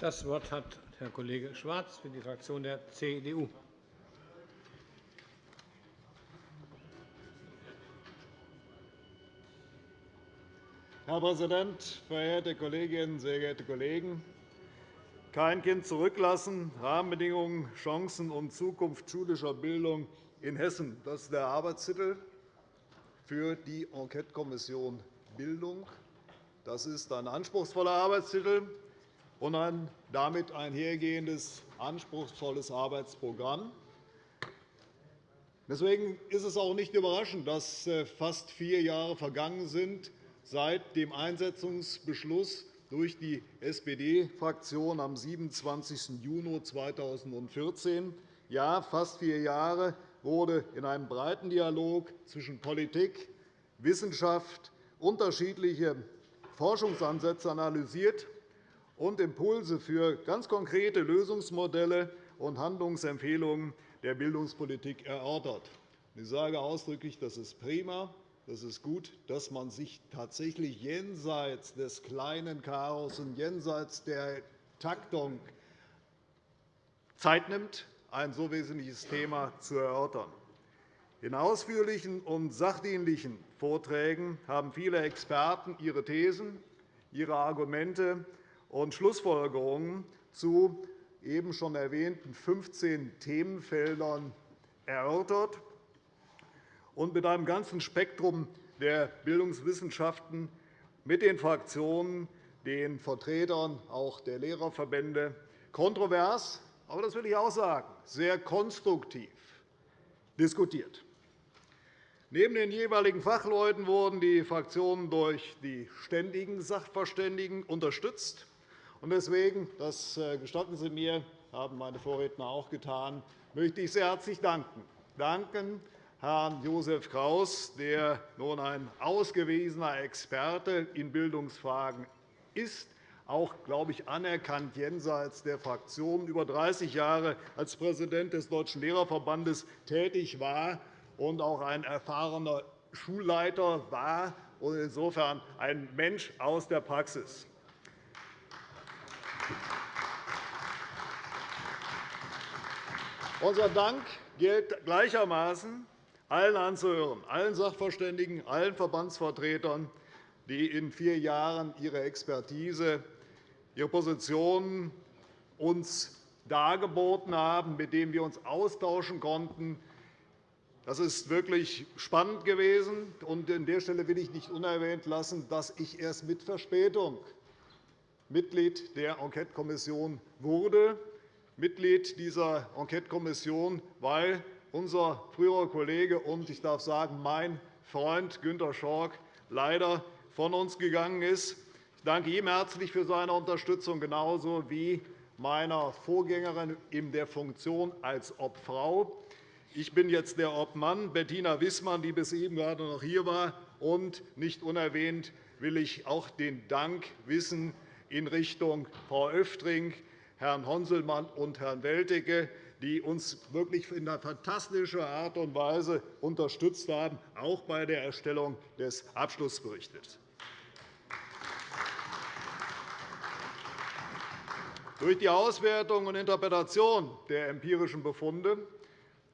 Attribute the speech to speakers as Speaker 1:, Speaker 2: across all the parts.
Speaker 1: Das Wort hat Herr Kollege Schwarz für die Fraktion der CDU.
Speaker 2: Herr Präsident, verehrte Kolleginnen, sehr geehrte Kollegen! Kein Kind zurücklassen, Rahmenbedingungen, Chancen und Zukunft schulischer Bildung in Hessen. Das ist der Arbeitstitel für die Enquetekommission Bildung. Das ist ein anspruchsvoller Arbeitstitel und ein damit einhergehendes anspruchsvolles Arbeitsprogramm. Deswegen ist es auch nicht überraschend, dass äh, fast vier Jahre vergangen sind seit dem Einsetzungsbeschluss durch die SPD-Fraktion am 27. Juni 2014. Ja, fast vier Jahre wurde in einem breiten Dialog zwischen Politik, Wissenschaft unterschiedliche Forschungsansätze analysiert und Impulse für ganz konkrete Lösungsmodelle und Handlungsempfehlungen der Bildungspolitik erörtert. Ich sage ausdrücklich, das ist prima. Das ist gut, dass man sich tatsächlich jenseits des kleinen Chaos und jenseits der Taktung Zeit nimmt, ein so wesentliches Thema zu erörtern. In ausführlichen und sachdienlichen Vorträgen haben viele Experten ihre Thesen, ihre Argumente und Schlussfolgerungen zu eben schon erwähnten 15 Themenfeldern erörtert und mit einem ganzen Spektrum der Bildungswissenschaften mit den Fraktionen, den Vertretern auch der Lehrerverbände kontrovers, aber das will ich auch sagen, sehr konstruktiv diskutiert. Neben den jeweiligen Fachleuten wurden die Fraktionen durch die ständigen Sachverständigen unterstützt. Deswegen, das äh, gestatten Sie mir, haben meine Vorredner auch getan, möchte ich sehr herzlich danken. Danken Herrn Josef Kraus, der nun ein ausgewiesener Experte in Bildungsfragen ist, auch, glaube ich, anerkannt jenseits der Fraktion, über 30 Jahre als Präsident des Deutschen Lehrerverbandes tätig war und auch ein erfahrener Schulleiter war und insofern ein Mensch aus der Praxis. Unser Dank gilt gleichermaßen allen anzuhören, allen Sachverständigen, allen Verbandsvertretern, die in vier Jahren ihre Expertise, ihre Positionen uns dargeboten haben, mit denen wir uns austauschen konnten. Das ist wirklich spannend gewesen. An der Stelle will ich nicht unerwähnt lassen, dass ich erst mit Verspätung Mitglied der Enquetekommission wurde, Mitglied dieser Enquetekommission, weil unser früherer Kollege und, ich darf sagen, mein Freund Günter Schork leider von uns gegangen ist. Ich danke ihm herzlich für seine Unterstützung, genauso wie meiner Vorgängerin in der Funktion als Obfrau. Ich bin jetzt der Obmann, Bettina Wissmann, die bis eben gerade noch hier war. Und nicht unerwähnt will ich auch den Dank wissen in Richtung Frau Öftring, Herrn Honselmann und Herrn Welticke, die uns wirklich in einer fantastischen Art und Weise unterstützt haben, auch bei der Erstellung des Abschlussberichts. Durch die Auswertung und Interpretation der empirischen Befunde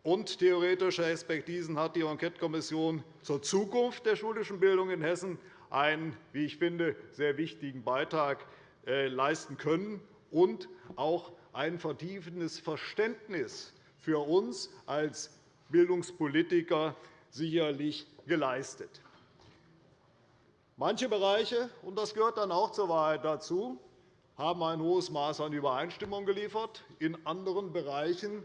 Speaker 2: und theoretischer Expertisen hat die Enquetekommission zur Zukunft der schulischen Bildung in Hessen einen, wie ich finde, sehr wichtigen Beitrag leisten können und auch ein vertiefendes Verständnis für uns als Bildungspolitiker sicherlich geleistet. Manche Bereiche, und das gehört dann auch zur Wahrheit dazu, haben ein hohes Maß an Übereinstimmung geliefert. In anderen Bereichen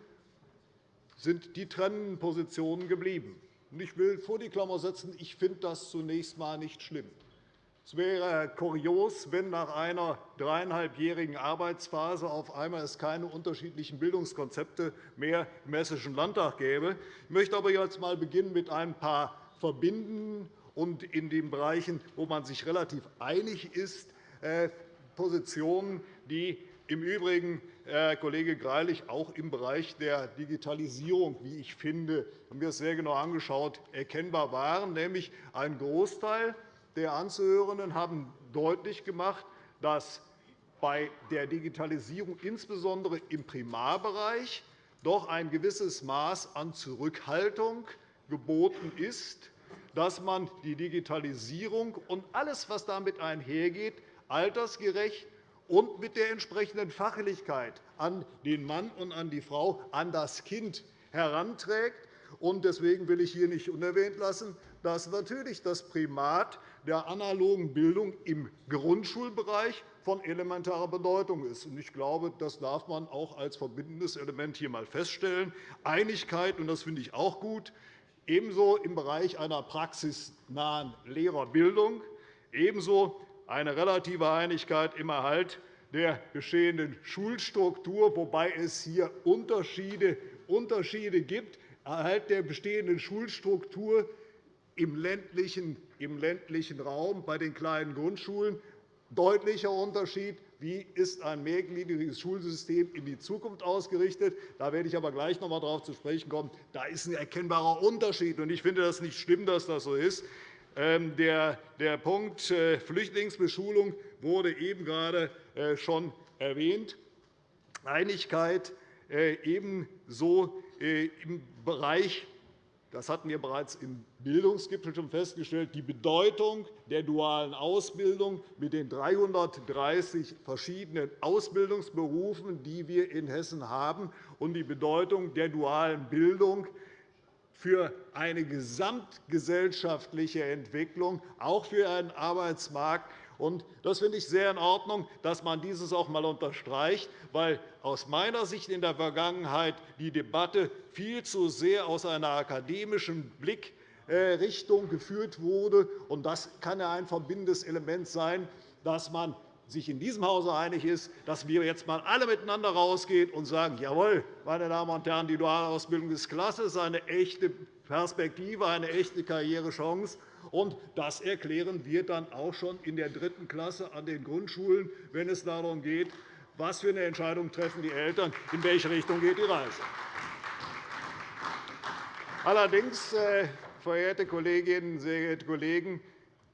Speaker 2: sind die trennenden Positionen geblieben. Ich will vor die Klammer setzen, ich finde das zunächst einmal nicht schlimm. Es wäre kurios, wenn nach einer dreieinhalbjährigen Arbeitsphase auf einmal es keine unterschiedlichen Bildungskonzepte mehr im Hessischen Landtag gäbe. Ich möchte aber jetzt einmal beginnen mit ein paar verbindenden und in den Bereichen, wo man sich relativ einig ist, äh, Positionen, die im Übrigen, Herr Kollege Greilich, auch im Bereich der Digitalisierung, wie ich finde, haben wir es sehr genau angeschaut, erkennbar waren, nämlich ein Großteil der Anzuhörenden haben deutlich gemacht, dass bei der Digitalisierung insbesondere im Primarbereich doch ein gewisses Maß an Zurückhaltung geboten ist, dass man die Digitalisierung und alles, was damit einhergeht, altersgerecht und mit der entsprechenden Fachlichkeit an den Mann und an die Frau, an das Kind heranträgt. Deswegen will ich hier nicht unerwähnt lassen, dass natürlich das Primat der analogen Bildung im Grundschulbereich von elementarer Bedeutung ist. Ich glaube, das darf man auch als verbindendes Element hier einmal feststellen. Einigkeit, und das finde ich auch gut, ebenso im Bereich einer praxisnahen Lehrerbildung, ebenso eine relative Einigkeit im Erhalt der bestehenden Schulstruktur, wobei es hier Unterschiede, Unterschiede gibt. Erhalt der bestehenden Schulstruktur im ländlichen, Raum bei den kleinen Grundschulen deutlicher Unterschied. Wie ist ein mehrgliedriges Schulsystem in die Zukunft ausgerichtet? Da werde ich aber gleich noch einmal darauf zu sprechen kommen. Da ist ein erkennbarer Unterschied. Ich finde das nicht schlimm, dass das so ist. Ähm, der Punkt äh, Flüchtlingsbeschulung wurde eben gerade äh, schon erwähnt. Einigkeit äh, ebenso im Bereich das hatten wir bereits im Bildungsgipfel schon festgestellt, die Bedeutung der dualen Ausbildung mit den 330 verschiedenen Ausbildungsberufen, die wir in Hessen haben, und die Bedeutung der dualen Bildung für eine gesamtgesellschaftliche Entwicklung, auch für einen Arbeitsmarkt, das finde ich sehr in Ordnung, dass man dieses auch einmal unterstreicht, weil aus meiner Sicht in der Vergangenheit die Debatte viel zu sehr aus einer akademischen Blickrichtung geführt wurde. Das kann ja ein verbindendes Element sein, dass man sich in diesem Hause einig ist, dass wir jetzt einmal alle miteinander rausgehen und sagen, jawohl, meine Damen und Herren, die duale Ausbildung ist klasse, ist eine echte Perspektive, eine echte Karrierechance. Und das erklären wir dann auch schon in der dritten Klasse an den Grundschulen, wenn es darum geht, was für eine Entscheidung treffen die Eltern, in welche Richtung geht die Reise. Allerdings, äh, verehrte Kolleginnen, sehr geehrte Kollegen,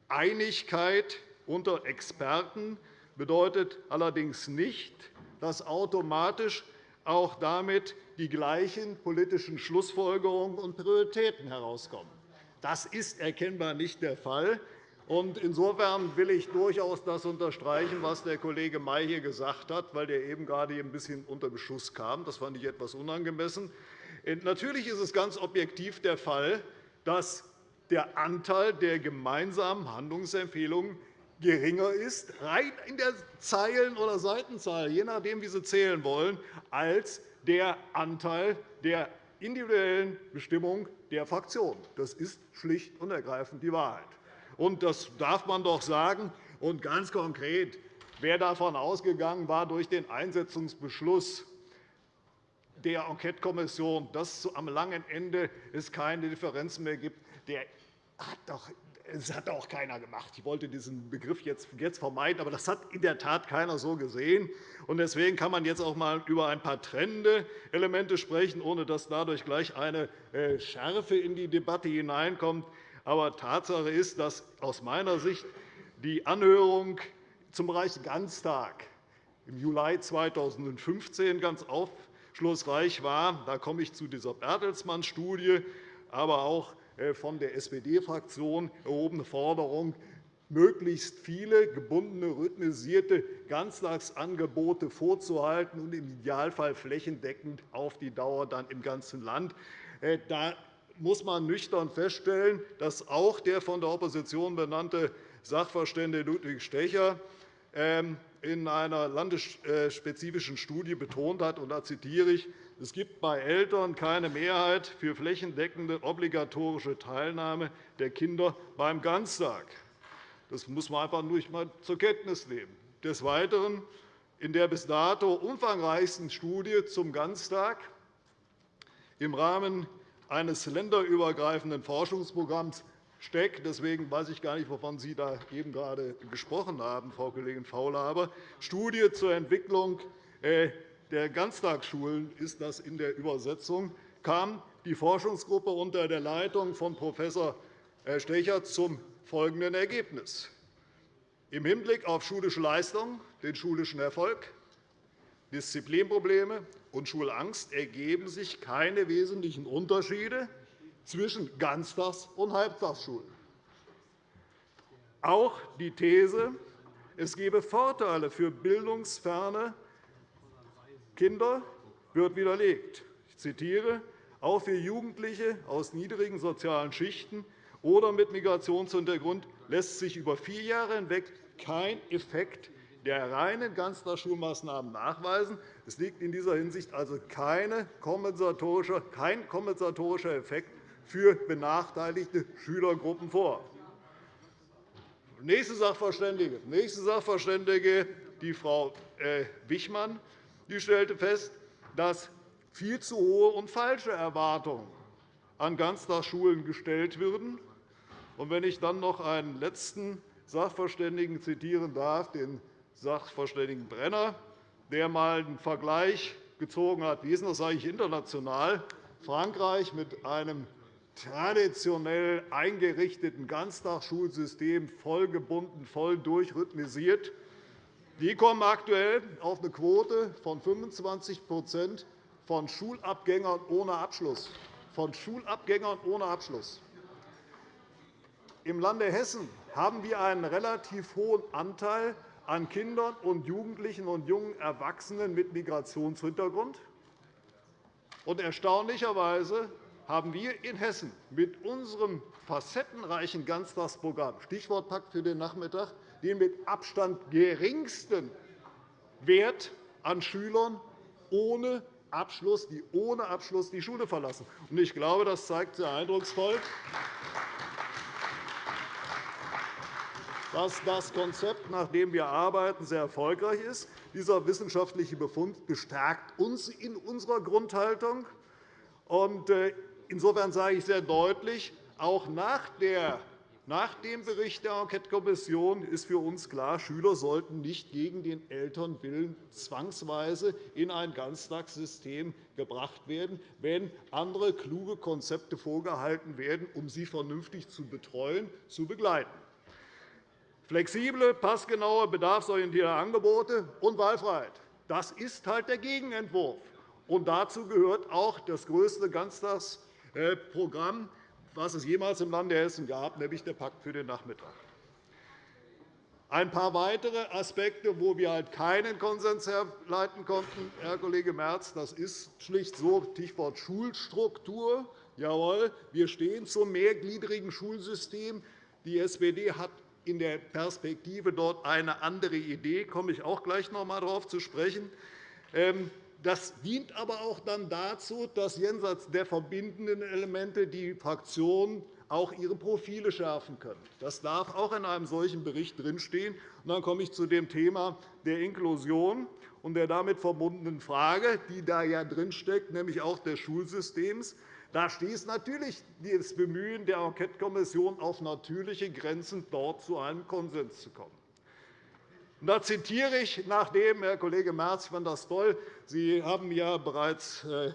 Speaker 2: Einigkeit unter Experten bedeutet allerdings nicht, dass automatisch auch damit die gleichen politischen Schlussfolgerungen und Prioritäten herauskommen. Das ist erkennbar nicht der Fall. Insofern will ich durchaus das unterstreichen, was der Kollege May hier gesagt hat, weil der eben gerade ein bisschen unter Beschuss kam. Das fand ich etwas unangemessen. Natürlich ist es ganz objektiv der Fall, dass der Anteil der gemeinsamen Handlungsempfehlungen geringer ist, rein in der Zeilen- oder Seitenzahl, je nachdem, wie Sie zählen wollen, als der Anteil der individuellen Bestimmung der Fraktion. Das ist schlicht und ergreifend die Wahrheit. Und das darf man doch sagen. Und ganz konkret, wer davon ausgegangen war, durch den Einsetzungsbeschluss der Enquetekommission, dass es am langen Ende keine Differenzen mehr gibt, der hat doch das hat auch keiner gemacht. Ich wollte diesen Begriff jetzt vermeiden, aber das hat in der Tat keiner so gesehen. Deswegen kann man jetzt auch einmal über ein paar trennende Elemente sprechen, ohne dass dadurch gleich eine äh, Schärfe in die Debatte hineinkommt. Aber Tatsache ist, dass aus meiner Sicht die Anhörung zum Bereich Ganztag im Juli 2015 ganz aufschlussreich war. Da komme ich zu dieser Bertelsmann-Studie, aber auch von der SPD-Fraktion erhobene Forderung, möglichst viele gebundene, rhythmisierte Ganztagsangebote vorzuhalten und im Idealfall flächendeckend auf die Dauer dann im ganzen Land. Äh, da muss man nüchtern feststellen, dass auch der von der Opposition benannte Sachverständige Ludwig Stecher ähm, in einer landesspezifischen Studie betont hat, und da zitiere ich, es gibt bei Eltern keine Mehrheit für flächendeckende obligatorische Teilnahme der Kinder beim Ganztag. Das muss man einfach nur einmal zur Kenntnis nehmen. Des Weiteren in der bis dato umfangreichsten Studie zum Ganztag im Rahmen eines länderübergreifenden Forschungsprogramms STECK. Deswegen weiß ich gar nicht, wovon Sie da eben gerade gesprochen haben, Frau Kollegin Faulhaber. Studie zur Entwicklung äh, der Ganztagsschulen ist das in der Übersetzung, kam die Forschungsgruppe unter der Leitung von Prof. Stecher zum folgenden Ergebnis. Im Hinblick auf schulische Leistung, den schulischen Erfolg, Disziplinprobleme und Schulangst ergeben sich keine wesentlichen Unterschiede zwischen Ganztags- und Halbtagsschulen. Auch die These, es gebe Vorteile für bildungsferne Kinder, wird widerlegt. Ich zitiere, auch für Jugendliche aus niedrigen sozialen Schichten oder mit Migrationshintergrund lässt sich über vier Jahre hinweg kein Effekt der reinen Ganztagsschulmaßnahmen nachweisen. Es liegt in dieser Hinsicht also kein kompensatorischer Effekt für benachteiligte Schülergruppen vor. Nächste Sachverständige, nächste Sachverständige die Frau äh, Wichmann, die stellte fest, dass viel zu hohe und falsche Erwartungen an Ganztagsschulen gestellt würden. wenn ich dann noch einen letzten Sachverständigen zitieren darf, den Sachverständigen Brenner, der einmal einen Vergleich gezogen hat, wie ist das eigentlich international? Frankreich mit einem traditionell eingerichteten Ganztagsschulsystem, voll gebunden, voll durchrhythmisiert. Die kommen aktuell auf eine Quote von 25 von Schulabgängern ohne Abschluss. Von Schulabgängern ohne Abschluss. Im Lande Hessen haben wir einen relativ hohen Anteil an Kindern und Jugendlichen und jungen Erwachsenen mit Migrationshintergrund. Und erstaunlicherweise haben wir in Hessen mit unserem facettenreichen Ganztagsprogramm – Stichwort Pakt für den Nachmittag – den mit Abstand geringsten Wert an Schülern ohne Abschluss, die ohne Abschluss die Schule verlassen. Ich glaube, das zeigt sehr eindrucksvoll, dass das Konzept, nach dem wir arbeiten, sehr erfolgreich ist. Dieser wissenschaftliche Befund bestärkt uns in unserer Grundhaltung. Äh, insofern sage ich sehr deutlich, auch nach dem Bericht der Enquetekommission ist für uns klar, Schüler sollten nicht gegen den Elternwillen zwangsweise in ein Ganztagssystem gebracht werden, wenn andere kluge Konzepte vorgehalten werden, um sie vernünftig zu betreuen, zu begleiten. Flexible, passgenaue, bedarfsorientierte Angebote und Wahlfreiheit. Das ist halt der Gegenentwurf. Und dazu gehört auch das größte Ganztagsprogramm, das es jemals im Lande Hessen gab, nämlich der Pakt für den Nachmittag. Ein paar weitere Aspekte, wo wir halt keinen Konsens herleiten konnten, Herr Kollege Merz, das ist schlicht so, Stichwort Schulstruktur. Jawohl, wir stehen zum mehrgliedrigen Schulsystem. Die SPD hat in der Perspektive dort eine andere Idee. Da komme ich auch gleich noch einmal darauf zu sprechen. Das dient aber auch dann dazu, dass jenseits der verbindenden Elemente die Fraktionen auch ihre Profile schärfen können. Das darf auch in einem solchen Bericht drinstehen. Dann komme ich zu dem Thema der Inklusion und der damit verbundenen Frage, die da ja drinsteckt, nämlich auch des Schulsystems. Da stieß natürlich das Bemühen der Enquetekommission auf natürliche Grenzen, dort zu einem Konsens zu kommen. Da zitiere ich, nachdem, Herr Kollege Merz, ich fand das toll, Sie haben ja bereits äh,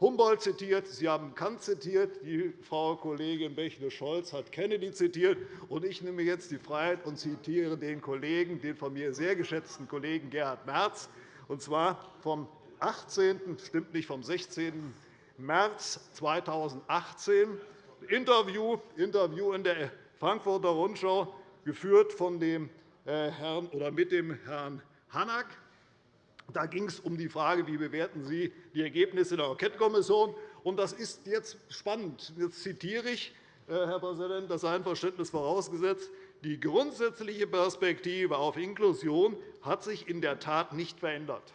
Speaker 2: Humboldt zitiert, Sie haben Kant zitiert, die Frau Kollegin Bächle-Scholz hat Kennedy zitiert, und ich nehme jetzt die Freiheit und zitiere den Kollegen, den von mir sehr geschätzten Kollegen Gerhard Merz, und zwar vom 18. stimmt nicht, vom 16. März 2018, Interview, Interview in der Frankfurter Rundschau, geführt von dem Herrn oder mit dem Herrn Hanak. Da ging es um die Frage, wie bewerten Sie die Ergebnisse der Enquetekommission bewerten. Das ist jetzt spannend. Jetzt zitiere ich, äh, Herr Präsident, das Einverständnis vorausgesetzt. Die grundsätzliche Perspektive auf Inklusion hat sich in der Tat nicht verändert.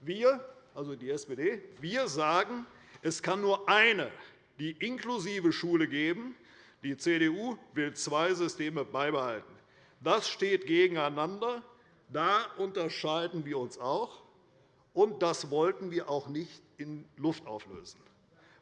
Speaker 2: Wir, also die SPD, wir sagen, es kann nur eine, die inklusive Schule geben. Die CDU will zwei Systeme beibehalten. Das steht gegeneinander. Da unterscheiden wir uns auch. Und das wollten wir auch nicht in Luft auflösen.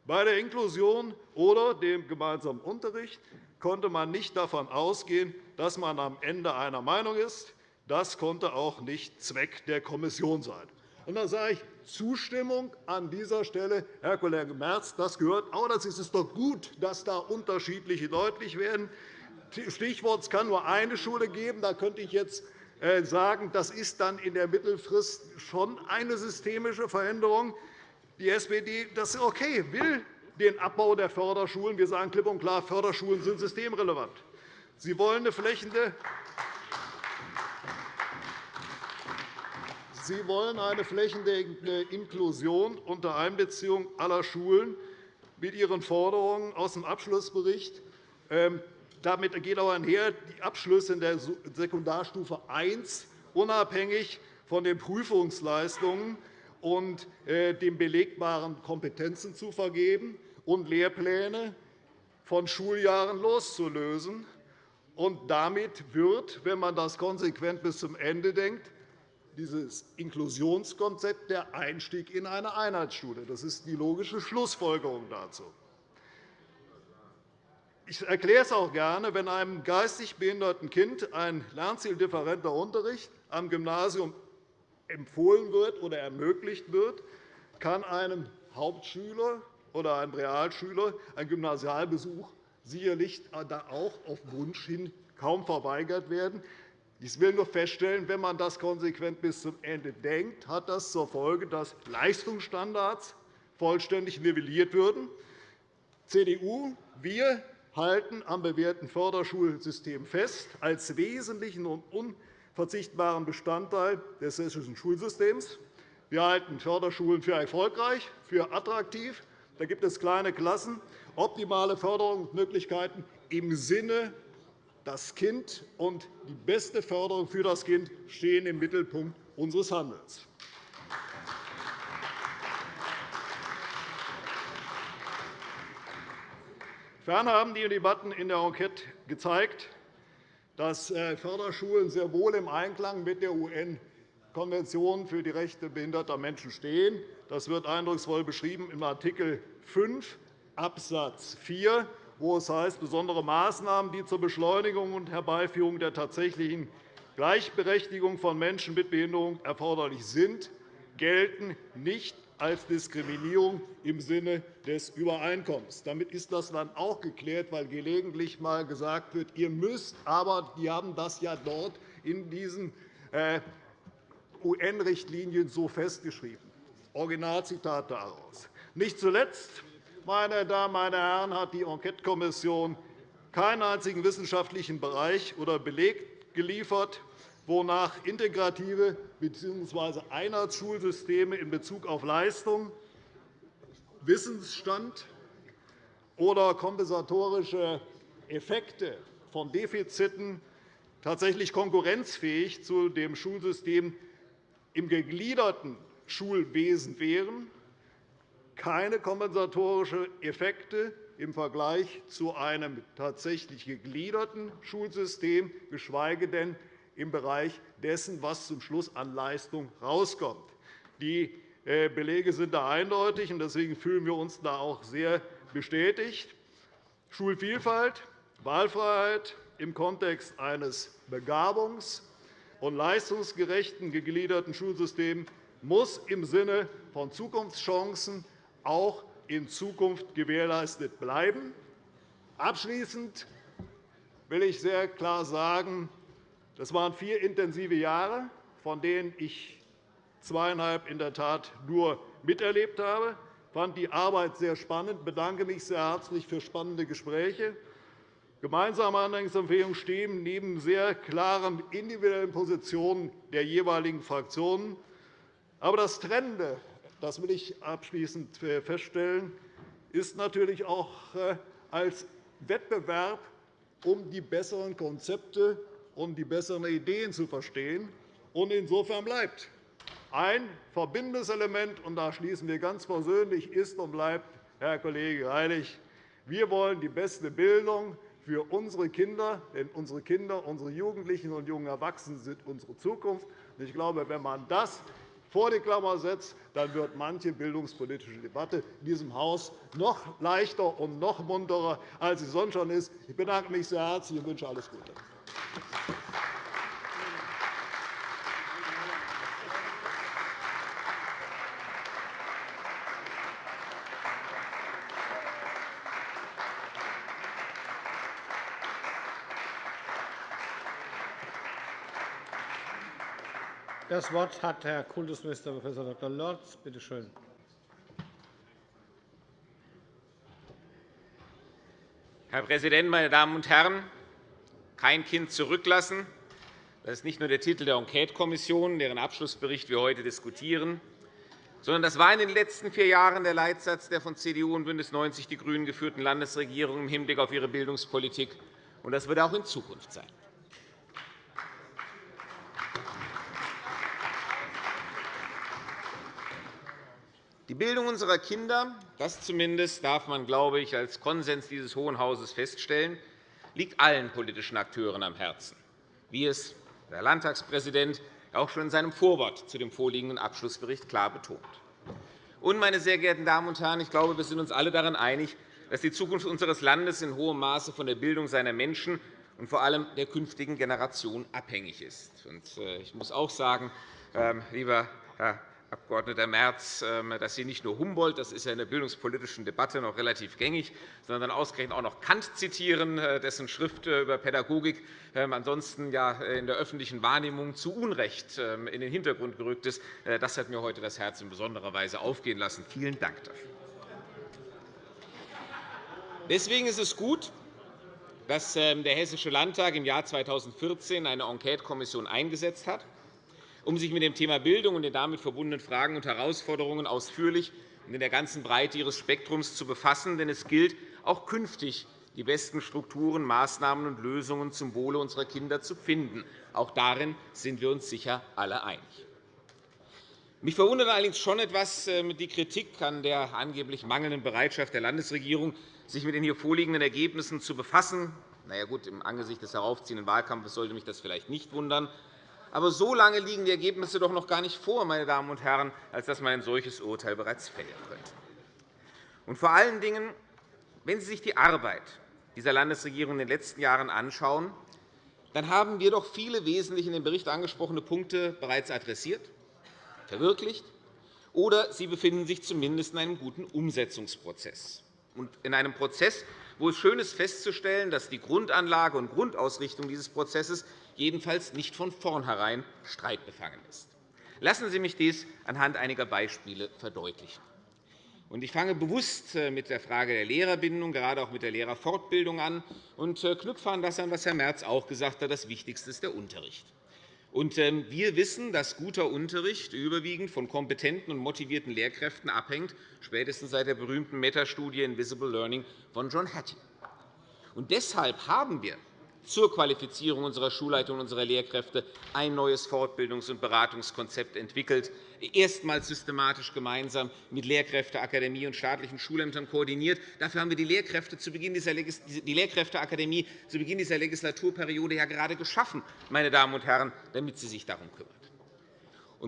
Speaker 2: Bei der Inklusion oder dem gemeinsamen Unterricht konnte man nicht davon ausgehen, dass man am Ende einer Meinung ist. Das konnte auch nicht Zweck der Kommission sein. Und dann sage ich Zustimmung an dieser Stelle, Herr Kollege Merz, das gehört auch. Das ist doch gut, dass da unterschiedliche deutlich werden. Stichwort, es kann nur eine Schule geben. Da könnte ich jetzt äh, sagen, das ist dann in der Mittelfrist schon eine systemische Veränderung. Die SPD das ist okay, will den Abbau der Förderschulen. Wir sagen klipp und klar, Förderschulen sind systemrelevant. Sie wollen eine flächende Sie wollen eine flächendeckende Inklusion unter Einbeziehung aller Schulen mit Ihren Forderungen aus dem Abschlussbericht. Damit geht auch einher, die Abschlüsse in der Sekundarstufe I unabhängig von den Prüfungsleistungen und äh, den belegbaren Kompetenzen zu vergeben und Lehrpläne von Schuljahren loszulösen. Und damit wird, wenn man das konsequent bis zum Ende denkt, dieses Inklusionskonzept der Einstieg in eine Einheitsschule. Das ist die logische Schlussfolgerung dazu. Ich erkläre es auch gerne, wenn einem geistig behinderten Kind ein lernzieldifferenter Unterricht am Gymnasium empfohlen wird oder ermöglicht wird, kann einem Hauptschüler oder einem Realschüler ein Gymnasialbesuch sicherlich auch auf Wunsch hin kaum verweigert werden. Ich will nur feststellen, wenn man das konsequent bis zum Ende denkt, hat das zur Folge, dass Leistungsstandards vollständig nivelliert würden. CDU, wir halten am bewährten Förderschulsystem fest als wesentlichen und unverzichtbaren Bestandteil des hessischen Schulsystems. Wir halten Förderschulen für erfolgreich, für attraktiv. Da gibt es kleine Klassen, optimale Förderungsmöglichkeiten im Sinne das Kind und die beste Förderung für das Kind stehen im Mittelpunkt unseres Handelns. Ferner haben die Debatten in der Enquete gezeigt, dass äh, Förderschulen sehr wohl im Einklang mit der UN-Konvention für die Rechte behinderter Menschen stehen. Das wird eindrucksvoll beschrieben im Art. 5 Abs. 4, wo es heißt, besondere Maßnahmen, die zur Beschleunigung und Herbeiführung der tatsächlichen Gleichberechtigung von Menschen mit Behinderung erforderlich sind, gelten nicht als Diskriminierung im Sinne des Übereinkommens. Damit ist das dann auch geklärt, weil gelegentlich einmal gesagt wird, ihr müsst, aber die haben das ja dort in diesen äh, UN-Richtlinien so festgeschrieben. Originalzitat daraus. Nicht zuletzt, meine Damen meine Herren, hat die Enquetekommission keinen einzigen wissenschaftlichen Bereich oder Beleg geliefert, wonach integrative bzw. Einheitsschulsysteme in Bezug auf Leistung, Wissensstand oder kompensatorische Effekte von Defiziten tatsächlich konkurrenzfähig zu dem Schulsystem im gegliederten Schulwesen wären, keine kompensatorischen Effekte im Vergleich zu einem tatsächlich gegliederten Schulsystem, geschweige denn im Bereich dessen, was zum Schluss an Leistung herauskommt. Die äh, Belege sind da eindeutig, und deswegen fühlen wir uns da auch sehr bestätigt. Schulvielfalt, Wahlfreiheit im Kontext eines begabungs- und leistungsgerechten gegliederten Schulsystems muss im Sinne von Zukunftschancen auch in Zukunft gewährleistet bleiben. Abschließend will ich sehr klar sagen, das waren vier intensive Jahre, von denen ich zweieinhalb in der Tat nur miterlebt habe. Ich fand die Arbeit sehr spannend, bedanke mich sehr herzlich für spannende Gespräche. Gemeinsame Handlungsempfehlungen stehen neben sehr klaren individuellen Positionen der jeweiligen Fraktionen. Aber das Trennende, das will ich abschließend feststellen, ist natürlich auch äh, als Wettbewerb um die besseren Konzepte und die besseren Ideen zu verstehen. Und insofern bleibt ein verbindendes Element, und da schließen wir ganz persönlich, ist und bleibt, Herr Kollege Greilich, wir wollen die beste Bildung für unsere Kinder, denn unsere Kinder, unsere Jugendlichen und jungen Erwachsenen sind unsere Zukunft. Ich glaube, wenn man das vor die Klammer setzt, dann wird manche bildungspolitische Debatte in diesem Haus noch leichter und noch munterer, als sie sonst schon ist. Ich bedanke mich sehr herzlich und wünsche alles Gute.
Speaker 1: Das Wort hat Herr Kultusminister Prof. Dr. Lorz. Bitte schön.
Speaker 3: Herr Präsident, meine Damen und Herren! Kein Kind zurücklassen. Das ist nicht nur der Titel der Enquetekommission, deren Abschlussbericht wir heute diskutieren, sondern das war in den letzten vier Jahren der Leitsatz der von CDU und BÜNDNIS 90 die GRÜNEN geführten Landesregierung im Hinblick auf ihre Bildungspolitik. Und das wird auch in Zukunft sein. Die Bildung unserer Kinder, das zumindest darf man, glaube ich, als Konsens dieses Hohen Hauses feststellen, liegt allen politischen Akteuren am Herzen, wie es der Landtagspräsident auch schon in seinem Vorwort zu dem vorliegenden Abschlussbericht klar betont. Und, meine sehr geehrten Damen und Herren, ich glaube, wir sind uns alle daran einig, dass die Zukunft unseres Landes in hohem Maße von der Bildung seiner Menschen und vor allem der künftigen Generation abhängig ist. Äh, ich muss auch sagen, ähm, lieber Herr Abg. Merz, ähm, dass Sie nicht nur Humboldt, das ist ja in der bildungspolitischen Debatte noch relativ gängig, sondern ausgerechnet auch noch Kant zitieren, äh, dessen Schrift äh, über Pädagogik ähm, ansonsten ja in der öffentlichen Wahrnehmung zu Unrecht ähm, in den Hintergrund gerückt ist. Äh, das hat mir heute das Herz in besonderer Weise aufgehen lassen. Vielen Dank dafür. Deswegen ist es gut, dass der Hessische Landtag im Jahr 2014 eine Enquetekommission eingesetzt hat um sich mit dem Thema Bildung und den damit verbundenen Fragen und Herausforderungen ausführlich und in der ganzen Breite ihres Spektrums zu befassen. Denn es gilt, auch künftig die besten Strukturen, Maßnahmen und Lösungen zum Wohle unserer Kinder zu finden. Auch darin sind wir uns sicher alle einig. Mich verwundert allerdings schon etwas äh, die Kritik an der angeblich mangelnden Bereitschaft der Landesregierung, sich mit den hier vorliegenden Ergebnissen zu befassen. Na ja, gut, Im Angesicht des heraufziehenden Wahlkampfes sollte mich das vielleicht nicht wundern. Aber so lange liegen die Ergebnisse doch noch gar nicht vor, meine Damen und Herren, als dass man ein solches Urteil bereits fällen könnte. Und vor allen Dingen, wenn Sie sich die Arbeit dieser Landesregierung in den letzten Jahren anschauen, dann haben wir doch viele wesentlich in dem Bericht angesprochene Punkte bereits adressiert, verwirklicht, oder sie befinden sich zumindest in einem guten Umsetzungsprozess. Und in einem Prozess, wo es schön ist festzustellen, dass die Grundanlage und Grundausrichtung dieses Prozesses jedenfalls nicht von vornherein streitbefangen ist. Lassen Sie mich dies anhand einiger Beispiele verdeutlichen. Ich fange bewusst äh, mit der Frage der Lehrerbindung, gerade auch mit der Lehrerfortbildung an, und äh, knüpfe an das an, was Herr Merz auch gesagt hat. Das Wichtigste ist der Unterricht. Ähm, wir wissen, dass guter Unterricht überwiegend von kompetenten und motivierten Lehrkräften abhängt, spätestens seit der berühmten Metastudie Invisible Learning von John Hattie. deshalb haben wir zur Qualifizierung unserer Schulleitung und unserer Lehrkräfte ein neues Fortbildungs- und Beratungskonzept entwickelt, erstmals systematisch gemeinsam mit Lehrkräfteakademie und staatlichen Schulämtern koordiniert. Dafür haben wir die, Lehrkräfteakademie zu Beginn dieser Legislaturperiode ja gerade geschaffen, meine Damen und Herren, damit sie sich darum kümmert.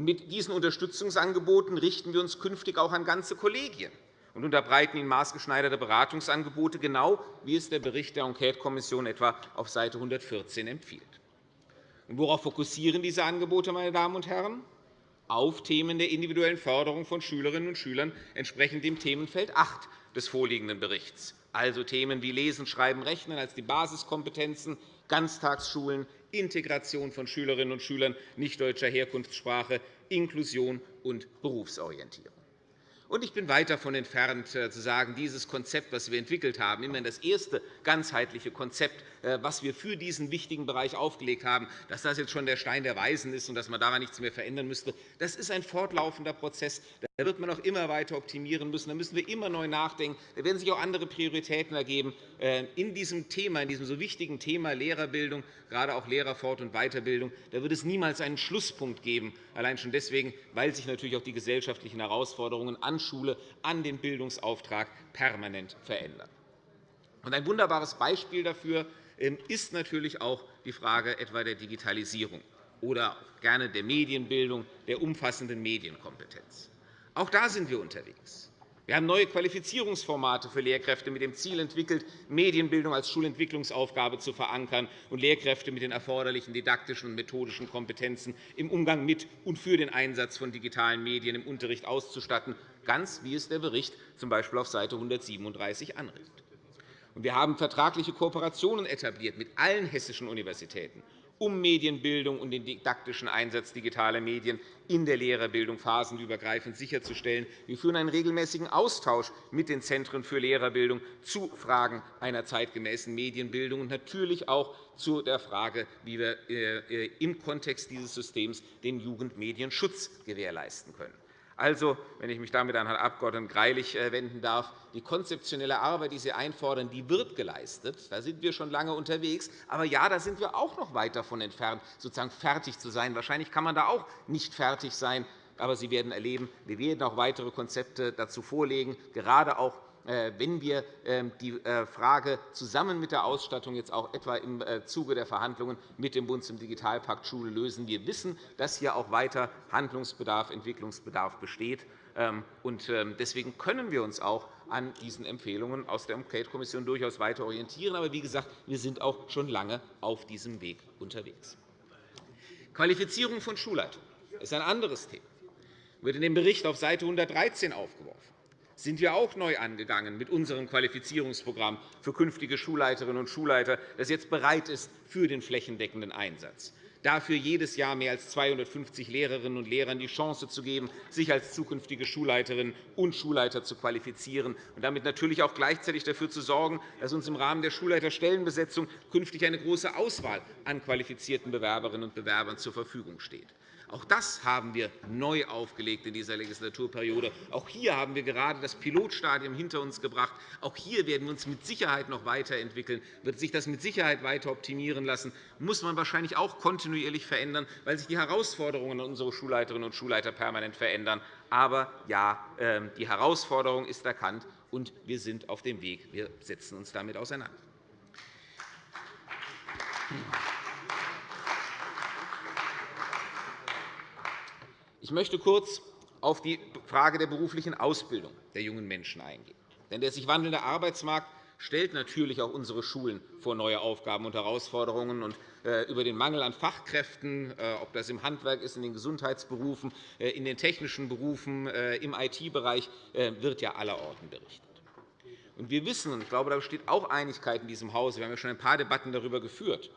Speaker 3: mit diesen Unterstützungsangeboten richten wir uns künftig auch an ganze Kollegien und unterbreiten ihnen maßgeschneiderte Beratungsangebote, genau wie es der Bericht der Enquetekommission etwa auf Seite 114 empfiehlt. Und worauf fokussieren diese Angebote, meine Damen und Herren? Auf Themen der individuellen Förderung von Schülerinnen und Schülern entsprechend dem Themenfeld 8 des vorliegenden Berichts, also Themen wie Lesen, Schreiben, Rechnen als die Basiskompetenzen, Ganztagsschulen, Integration von Schülerinnen und Schülern nichtdeutscher Herkunftssprache, Inklusion und Berufsorientierung. Und ich bin weit davon entfernt, äh, zu sagen, dieses Konzept, das wir entwickelt haben, immerhin das erste ganzheitliche Konzept, äh, was wir für diesen wichtigen Bereich aufgelegt haben, dass das jetzt schon der Stein der Weisen ist und dass man daran nichts mehr verändern müsste. Das ist ein fortlaufender Prozess. Da wird man auch immer weiter optimieren müssen. Da müssen wir immer neu nachdenken. Da werden sich auch andere Prioritäten ergeben. Äh, in diesem Thema, in diesem so wichtigen Thema Lehrerbildung, gerade auch Lehrerfort- und Weiterbildung, da wird es niemals einen Schlusspunkt geben, allein schon deswegen, weil sich natürlich auch die gesellschaftlichen Herausforderungen an Schule, an den Bildungsauftrag permanent verändern. Ein wunderbares Beispiel dafür ähm, ist natürlich auch die Frage etwa der Digitalisierung oder gerne der Medienbildung, der umfassenden Medienkompetenz. Auch da sind wir unterwegs. Wir haben neue Qualifizierungsformate für Lehrkräfte mit dem Ziel entwickelt, Medienbildung als Schulentwicklungsaufgabe zu verankern und Lehrkräfte mit den erforderlichen didaktischen und methodischen Kompetenzen im Umgang mit und für den Einsatz von digitalen Medien im Unterricht auszustatten, ganz wie es der Bericht z. B. auf Seite 137 anregt. Wir haben vertragliche Kooperationen etabliert mit allen hessischen Universitäten um Medienbildung und den didaktischen Einsatz digitaler Medien in der Lehrerbildung phasenübergreifend sicherzustellen. Wir führen einen regelmäßigen Austausch mit den Zentren für Lehrerbildung zu Fragen einer zeitgemäßen Medienbildung und natürlich auch zu der Frage, wie wir äh, im Kontext dieses Systems den Jugendmedienschutz gewährleisten können. Also, wenn ich mich damit an Herrn Abg. Greilich äh, wenden darf, die konzeptionelle Arbeit, die Sie einfordern, die wird geleistet. Da sind wir schon lange unterwegs. Aber ja, da sind wir auch noch weit davon entfernt, sozusagen fertig zu sein. Wahrscheinlich kann man da auch nicht fertig sein. Aber Sie werden erleben, wir werden auch weitere Konzepte dazu vorlegen, gerade auch wenn wir ähm, die äh, Frage zusammen mit der Ausstattung jetzt auch etwa im äh, Zuge der Verhandlungen mit dem Bund zum Digitalpakt Schule lösen. Wir wissen, dass hier auch weiter Handlungsbedarf, Entwicklungsbedarf besteht. Ähm, ähm, deswegen können wir uns auch an diesen Empfehlungen aus der Enquete-Kommission durchaus weiter orientieren. Aber wie gesagt, wir sind auch schon lange auf diesem Weg unterwegs. Qualifizierung von Schulleitungen ist ein anderes Thema. wird in dem Bericht auf Seite 113 aufgeworfen sind wir auch neu angegangen mit unserem Qualifizierungsprogramm für künftige Schulleiterinnen und Schulleiter, das jetzt bereit ist für den flächendeckenden Einsatz. Dafür jedes Jahr mehr als 250 Lehrerinnen und Lehrern die Chance zu geben, sich als zukünftige Schulleiterinnen und Schulleiter zu qualifizieren und damit natürlich auch gleichzeitig dafür zu sorgen, dass uns im Rahmen der Schulleiterstellenbesetzung künftig eine große Auswahl an qualifizierten Bewerberinnen und Bewerbern zur Verfügung steht. Auch das haben wir neu aufgelegt in dieser Legislaturperiode. Auch hier haben wir gerade das Pilotstadium hinter uns gebracht. Auch hier werden wir uns mit Sicherheit noch weiterentwickeln. Wird sich das mit Sicherheit weiter optimieren lassen, muss man wahrscheinlich auch kontinuierlich verändern, weil sich die Herausforderungen an unsere Schulleiterinnen und Schulleiter permanent verändern. Aber ja, ähm, die Herausforderung ist erkannt, und wir sind auf dem Weg. Wir setzen uns damit auseinander. Ich möchte kurz auf die Frage der beruflichen Ausbildung der jungen Menschen eingehen. Denn der sich wandelnde Arbeitsmarkt stellt natürlich auch unsere Schulen vor neue Aufgaben und Herausforderungen. Und äh, über den Mangel an Fachkräften, äh, ob das im Handwerk ist, in den Gesundheitsberufen, äh, in den technischen Berufen, im IT-Bereich, wird ja allerorten berichtet. Wir wissen, und ich glaube, da besteht auch Einigkeit in diesem Hause, wir haben ja schon ein paar Debatten darüber geführt,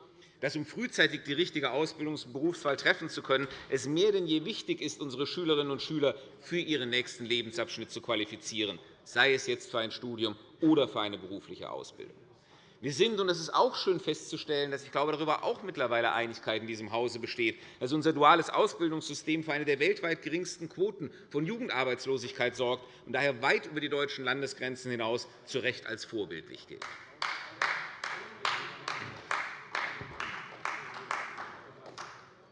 Speaker 3: dass, um frühzeitig die richtige Ausbildungs- und Berufswahl treffen zu können, es mehr denn je wichtig ist, unsere Schülerinnen und Schüler für ihren nächsten Lebensabschnitt zu qualifizieren, sei es jetzt für ein Studium oder für eine berufliche Ausbildung. Wir sind, und es ist auch schön festzustellen, dass ich glaube, darüber auch mittlerweile Einigkeit in diesem Hause besteht, dass unser duales Ausbildungssystem für eine der weltweit geringsten Quoten von Jugendarbeitslosigkeit sorgt und daher weit über die deutschen Landesgrenzen hinaus zu Recht als vorbildlich gilt.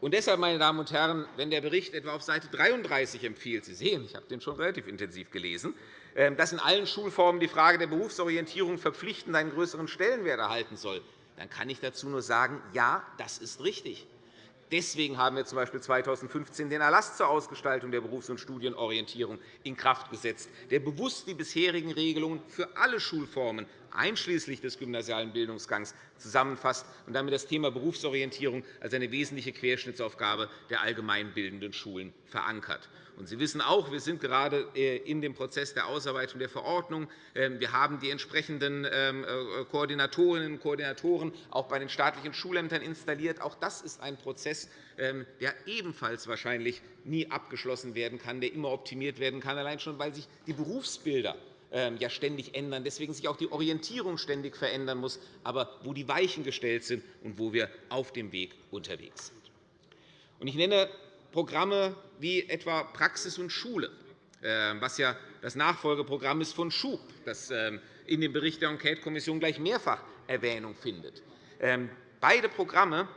Speaker 3: Und deshalb, meine Damen und Herren, wenn der Bericht etwa auf Seite 33 empfiehlt, Sie sehen, ich habe den schon relativ intensiv gelesen, ähm, dass in allen Schulformen die Frage der Berufsorientierung verpflichtend einen größeren Stellenwert erhalten soll, dann kann ich dazu nur sagen, ja, das ist richtig. Deswegen haben wir z. B. 2015 den Erlass zur Ausgestaltung der Berufs- und Studienorientierung in Kraft gesetzt, der bewusst die bisherigen Regelungen für alle Schulformen einschließlich des gymnasialen Bildungsgangs zusammenfasst und damit das Thema Berufsorientierung als eine wesentliche Querschnittsaufgabe der allgemeinbildenden Schulen verankert. Sie wissen auch, wir sind gerade äh, in dem Prozess der Ausarbeitung der Verordnung. Ähm, wir haben die entsprechenden ähm, äh, Koordinatorinnen und Koordinatoren auch bei den staatlichen Schulämtern installiert. Auch das ist ein Prozess, ähm, der ebenfalls wahrscheinlich nie abgeschlossen werden kann, der immer optimiert werden kann, allein schon, weil sich die Berufsbilder ja ständig ändern, deswegen sich auch die Orientierung ständig verändern muss, aber wo die Weichen gestellt sind und wo wir auf dem Weg unterwegs sind. Ich nenne Programme wie etwa Praxis und Schule, ähm, was ja das Nachfolgeprogramm ist von SCHUB, das ähm, in dem Bericht der Enquete-Kommission gleich mehrfach Erwähnung findet. Beide Programme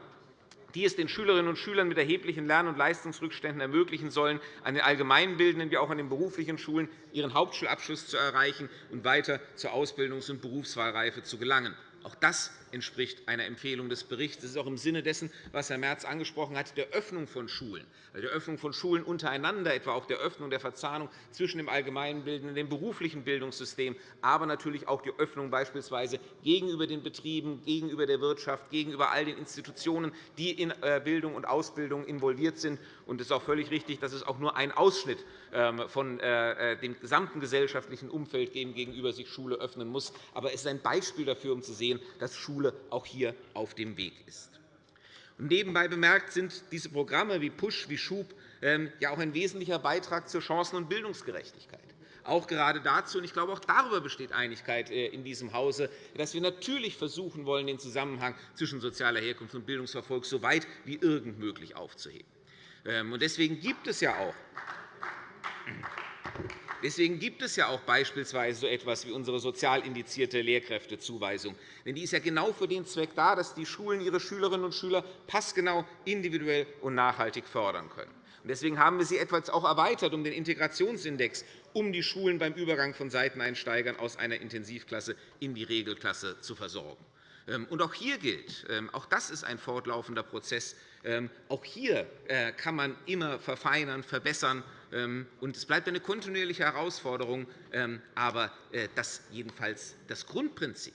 Speaker 3: die es den Schülerinnen und Schülern mit erheblichen Lern- und Leistungsrückständen ermöglichen sollen, an den allgemeinbildenden wie auch an den beruflichen Schulen ihren Hauptschulabschluss zu erreichen und weiter zur Ausbildungs- und Berufswahlreife zu gelangen. Auch das entspricht einer Empfehlung des Berichts. Das ist auch im Sinne dessen, was Herr Merz angesprochen hat, der Öffnung von Schulen, der Öffnung von Schulen untereinander, etwa auch der Öffnung der Verzahnung zwischen dem allgemeinbildenden und dem beruflichen Bildungssystem, aber natürlich auch die Öffnung beispielsweise gegenüber den Betrieben, gegenüber der Wirtschaft, gegenüber all den Institutionen, die in äh, Bildung und Ausbildung involviert sind. Es ist auch völlig richtig, dass es auch nur ein Ausschnitt ähm, von äh, äh, dem gesamten gesellschaftlichen Umfeld gegenüber sich Schule öffnen muss. Aber es ist ein Beispiel dafür, um zu sehen, dass Schule auch hier auf dem Weg ist. nebenbei bemerkt sind diese Programme wie Push, wie Schub ähm, ja auch ein wesentlicher Beitrag zur Chancen- und Bildungsgerechtigkeit. Auch gerade dazu, und ich glaube, auch darüber besteht Einigkeit äh, in diesem Hause, dass wir natürlich versuchen wollen, den Zusammenhang zwischen sozialer Herkunft und Bildungserfolg so weit wie irgend möglich aufzuheben. Ähm, deswegen gibt es ja auch Deswegen gibt es ja auch beispielsweise so etwas wie unsere sozial indizierte Lehrkräftezuweisung. Denn die ist ja genau für den Zweck da, dass die Schulen ihre Schülerinnen und Schüler passgenau, individuell und nachhaltig fördern können. Deswegen haben wir sie etwa auch erweitert um den Integrationsindex, um die Schulen beim Übergang von Seiteneinsteigern aus einer Intensivklasse in die Regelklasse zu versorgen. Ähm, auch hier gilt, ähm, auch das ist ein fortlaufender Prozess, ähm, auch hier äh, kann man immer verfeinern, verbessern. Und es bleibt eine kontinuierliche Herausforderung. Aber äh, dass jedenfalls das Grundprinzip,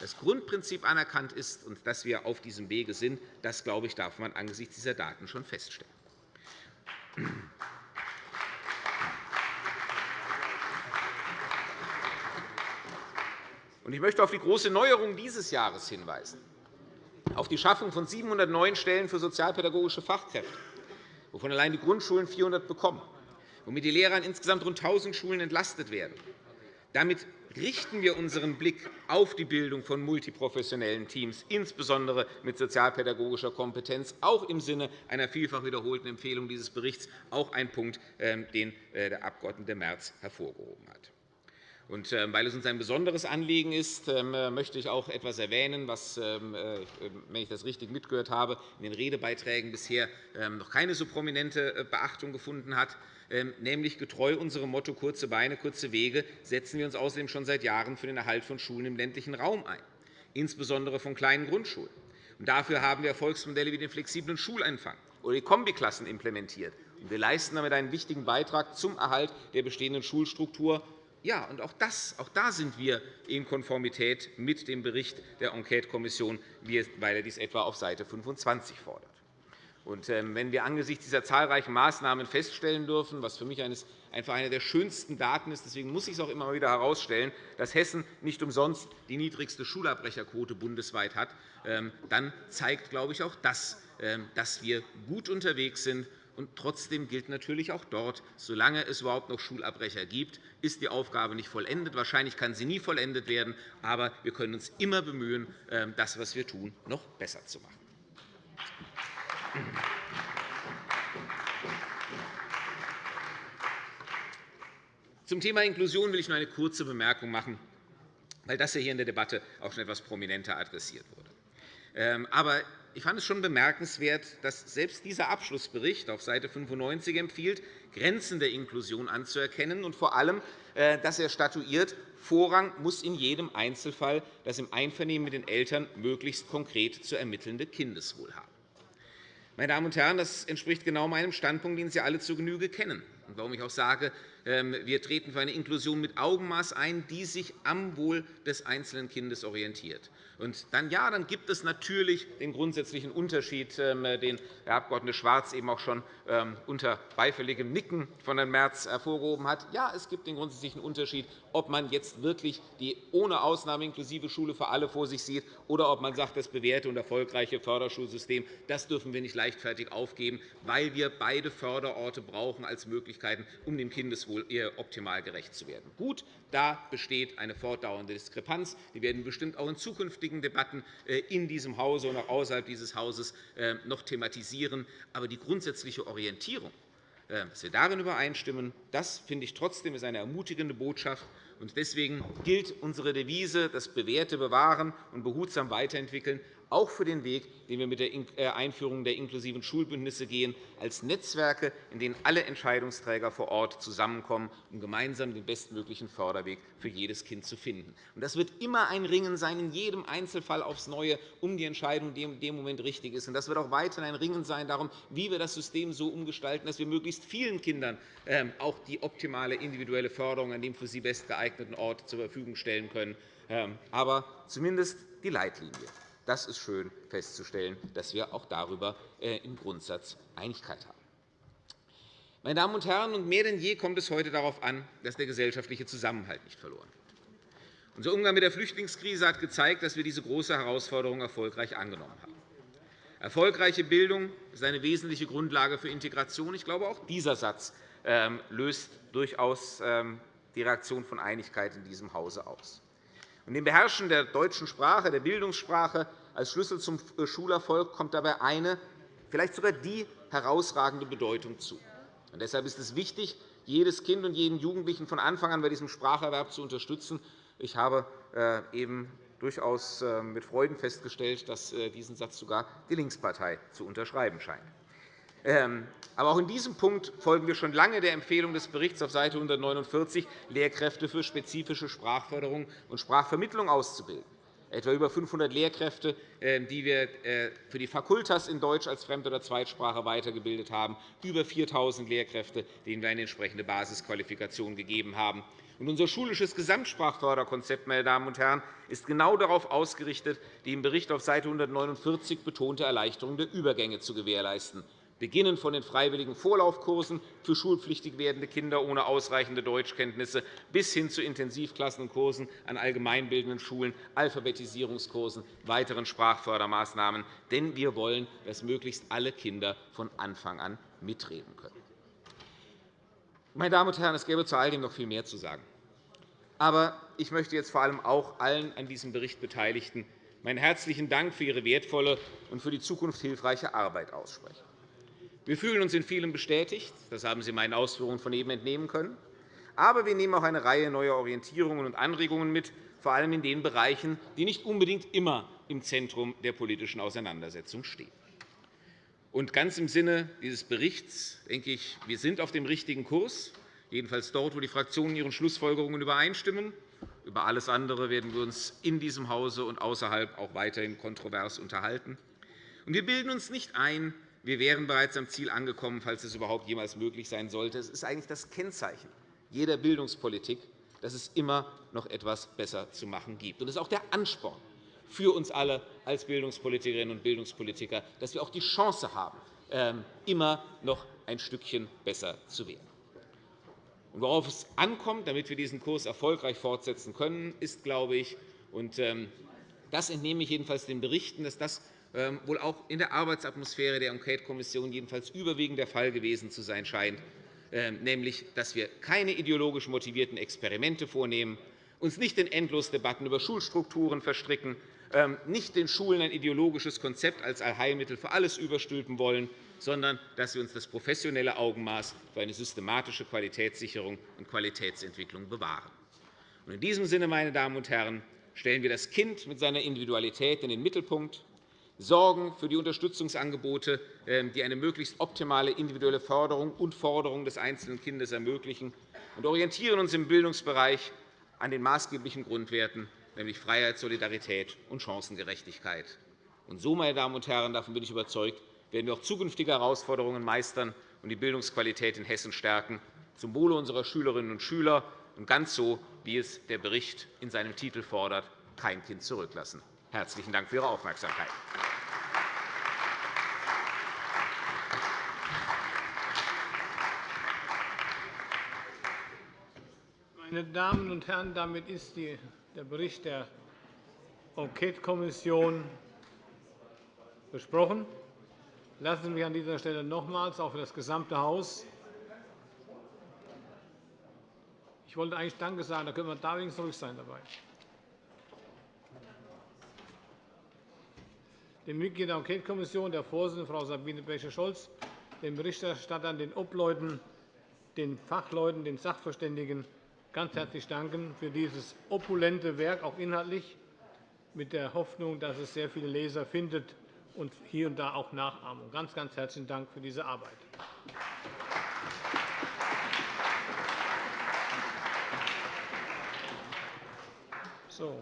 Speaker 3: das Grundprinzip anerkannt ist und dass wir auf diesem Wege sind, das, glaube ich, darf man angesichts dieser Daten schon feststellen. Ich möchte auf die große Neuerung dieses Jahres hinweisen, auf die Schaffung von 700 neuen Stellen für sozialpädagogische Fachkräfte, wovon allein die Grundschulen 400 bekommen, womit die Lehrer an insgesamt rund 1.000 Schulen entlastet werden. Damit richten wir unseren Blick auf die Bildung von multiprofessionellen Teams, insbesondere mit sozialpädagogischer Kompetenz, auch im Sinne einer vielfach wiederholten Empfehlung dieses Berichts, auch ein Punkt, ähm, den äh, der Abg. Merz hervorgehoben hat. Und ähm, weil es uns ein besonderes Anliegen ist, ähm, möchte ich auch etwas erwähnen, was, äh, wenn ich das richtig mitgehört habe, in den Redebeiträgen bisher noch keine so prominente äh, Beachtung gefunden hat. Ähm, nämlich getreu unserem Motto kurze Beine, kurze Wege, setzen wir uns außerdem schon seit Jahren für den Erhalt von Schulen im ländlichen Raum ein, insbesondere von kleinen Grundschulen. dafür haben wir Erfolgsmodelle wie den flexiblen Schuleinfang oder die Kombiklassen implementiert. Wir leisten damit einen wichtigen Beitrag zum Erhalt der bestehenden Schulstruktur. Ja, und auch, das, auch da sind wir in Konformität mit dem Bericht der Enquetekommission, weil er dies etwa auf Seite 25 fordert. Ähm, wenn wir angesichts dieser zahlreichen Maßnahmen feststellen dürfen, was für mich einfach eine der schönsten Daten ist, deswegen muss ich es auch immer wieder herausstellen, dass Hessen nicht umsonst die niedrigste Schulabbrecherquote bundesweit hat, ähm, dann zeigt, glaube ich, auch das, ähm, dass wir gut unterwegs sind. Und trotzdem gilt natürlich auch dort, solange es überhaupt noch Schulabbrecher gibt, ist die Aufgabe nicht vollendet. Wahrscheinlich kann sie nie vollendet werden, aber wir können uns immer bemühen, das, was wir tun, noch besser zu machen. Zum Thema Inklusion will ich nur eine kurze Bemerkung machen, weil das hier in der Debatte auch schon etwas prominenter adressiert wurde. Ähm, aber ich fand es schon bemerkenswert, dass selbst dieser Abschlussbericht auf Seite 95 empfiehlt, Grenzen der Inklusion anzuerkennen und vor allem, äh, dass er statuiert, Vorrang muss in jedem Einzelfall das im Einvernehmen mit den Eltern möglichst konkret zu ermittelnde Kindeswohl haben. Meine Damen und Herren, das entspricht genau meinem Standpunkt, den Sie alle zur Genüge kennen, und warum ich auch sage, ähm, wir treten für eine Inklusion mit Augenmaß ein, die sich am Wohl des einzelnen Kindes orientiert. Und dann, ja, dann gibt es natürlich den grundsätzlichen Unterschied, ähm, den Herr Abg. Schwarz eben auch schon ähm, unter beifälligem Nicken von Herrn Merz hervorgehoben hat. Ja, es gibt den grundsätzlichen Unterschied, ob man jetzt wirklich die ohne Ausnahme inklusive Schule für alle vor sich sieht oder ob man sagt, das bewährte und erfolgreiche Förderschulsystem das dürfen wir nicht leichtfertig aufgeben, weil wir beide Förderorte brauchen als Möglichkeiten, um dem Kindeswohl optimal gerecht zu werden. Gut, da besteht eine fortdauernde Diskrepanz. Die werden bestimmt auch in zukünftigen Debatten äh, in diesem Hause und auch außerhalb dieses Hauses äh, noch thematisieren. Aber die grundsätzliche Orientierung, äh, dass wir darin übereinstimmen, das finde ich trotzdem ist eine ermutigende Botschaft. Deswegen gilt unsere Devise, das Bewährte bewahren und behutsam weiterentwickeln, auch für den Weg, den wir mit der äh, Einführung der inklusiven Schulbündnisse gehen, als Netzwerke, in denen alle Entscheidungsträger vor Ort zusammenkommen, um gemeinsam den bestmöglichen Förderweg für jedes Kind zu finden. Das wird immer ein Ringen sein, in jedem Einzelfall aufs Neue, um die Entscheidung, die in dem Moment richtig ist. Das wird auch weiterhin ein Ringen sein darum, wie wir das System so umgestalten, dass wir möglichst vielen Kindern ähm, auch die optimale individuelle Förderung an dem für sie bestgeeigneten Ort zur Verfügung stellen können. Ähm, aber zumindest die Leitlinie. Das ist schön festzustellen, dass wir auch darüber äh, im Grundsatz Einigkeit haben. Meine Damen und Herren, und mehr denn je kommt es heute darauf an, dass der gesellschaftliche Zusammenhalt nicht verloren wird. Unser Umgang mit der Flüchtlingskrise hat gezeigt, dass wir diese große Herausforderung erfolgreich angenommen haben. Erfolgreiche Bildung ist eine wesentliche Grundlage für Integration. Ich glaube, auch dieser Satz ähm, löst durchaus ähm, die Reaktion von Einigkeit in diesem Hause aus. Und dem Beherrschen der deutschen Sprache, der Bildungssprache als Schlüssel zum äh, Schulerfolg kommt dabei eine, vielleicht sogar die herausragende Bedeutung zu. Und deshalb ist es wichtig, jedes Kind und jeden Jugendlichen von Anfang an bei diesem Spracherwerb zu unterstützen. Ich habe äh, eben durchaus äh, mit Freuden festgestellt, dass diesen Satz sogar die Linkspartei zu unterschreiben scheint. Ähm, aber auch in diesem Punkt folgen wir schon lange der Empfehlung des Berichts auf Seite 149, Lehrkräfte für spezifische Sprachförderung und Sprachvermittlung auszubilden. Etwa über 500 Lehrkräfte, ähm, die wir äh, für die Fakultas in Deutsch als Fremd- oder Zweitsprache weitergebildet haben, über 4.000 Lehrkräfte, denen wir eine entsprechende Basisqualifikation gegeben haben. unser schulisches Gesamtsprachförderkonzept meine Damen und Herren, ist genau darauf ausgerichtet, die im Bericht auf Seite 149 betonte Erleichterung der Übergänge zu gewährleisten beginnend von den freiwilligen Vorlaufkursen für schulpflichtig werdende Kinder ohne ausreichende Deutschkenntnisse bis hin zu Intensivklassen und Kursen an allgemeinbildenden Schulen, Alphabetisierungskursen, weiteren Sprachfördermaßnahmen. Denn wir wollen, dass möglichst alle Kinder von Anfang an mitreden können. Meine Damen und Herren, es gäbe zu all dem noch viel mehr zu sagen. Aber ich möchte jetzt vor allem auch allen an diesem Bericht Beteiligten meinen herzlichen Dank für Ihre wertvolle und für die Zukunft hilfreiche Arbeit aussprechen. Wir fühlen uns in vielem bestätigt. Das haben Sie meinen Ausführungen von eben entnehmen können. Aber wir nehmen auch eine Reihe neuer Orientierungen und Anregungen mit, vor allem in den Bereichen, die nicht unbedingt immer im Zentrum der politischen Auseinandersetzung stehen. Und ganz im Sinne dieses Berichts denke ich, wir sind auf dem richtigen Kurs, jedenfalls dort, wo die Fraktionen ihren Schlussfolgerungen übereinstimmen. Über alles andere werden wir uns in diesem Hause und außerhalb auch weiterhin kontrovers unterhalten. wir bilden uns nicht ein, wir wären bereits am Ziel angekommen, falls es überhaupt jemals möglich sein sollte. Es ist eigentlich das Kennzeichen jeder Bildungspolitik, dass es immer noch etwas besser zu machen gibt. Und es ist auch der Ansporn für uns alle als Bildungspolitikerinnen und Bildungspolitiker, dass wir auch die Chance haben, ähm, immer noch ein Stückchen besser zu werden. worauf es ankommt, damit wir diesen Kurs erfolgreich fortsetzen können, ist, glaube ich, und ähm, das entnehme ich jedenfalls den Berichten, dass das wohl auch in der Arbeitsatmosphäre der Enquete-Kommission jedenfalls überwiegend der Fall gewesen zu sein scheint, ähm, nämlich dass wir keine ideologisch motivierten Experimente vornehmen, uns nicht in Endlosdebatten über Schulstrukturen verstricken, ähm, nicht den Schulen ein ideologisches Konzept als Allheilmittel für alles überstülpen wollen, sondern dass wir uns das professionelle Augenmaß für eine systematische Qualitätssicherung und Qualitätsentwicklung bewahren. In diesem Sinne, meine Damen und Herren, stellen wir das Kind mit seiner Individualität in den Mittelpunkt sorgen für die Unterstützungsangebote, ähm, die eine möglichst optimale individuelle Förderung und Forderung des einzelnen Kindes ermöglichen, und orientieren uns im Bildungsbereich an den maßgeblichen Grundwerten, nämlich Freiheit, Solidarität und Chancengerechtigkeit. Und so, meine Damen und Herren, davon bin ich überzeugt, werden wir auch zukünftige Herausforderungen meistern und die Bildungsqualität in Hessen stärken, zum Wohle unserer Schülerinnen und Schüler und ganz so, wie es der Bericht in seinem Titel fordert, kein Kind zurücklassen. Herzlichen Dank für Ihre Aufmerksamkeit.
Speaker 1: Meine Damen und Herren, damit ist der Bericht der Enquetekommission besprochen. Lassen Sie mich an dieser Stelle nochmals auch für das gesamte Haus ich wollte eigentlich Danke sagen, da können wir da wenigstens ruhig sein dabei. Den Mitgliedern der Enquetekommission, der Vorsitzenden Frau Sabine Becher-Scholz, den Berichterstattern, den Obleuten, den Fachleuten, den Sachverständigen ganz herzlich danken für dieses opulente Werk, auch inhaltlich, mit der Hoffnung, dass es sehr viele Leser findet und hier und da auch Nachahmung. Ganz, ganz herzlichen Dank für diese Arbeit. So.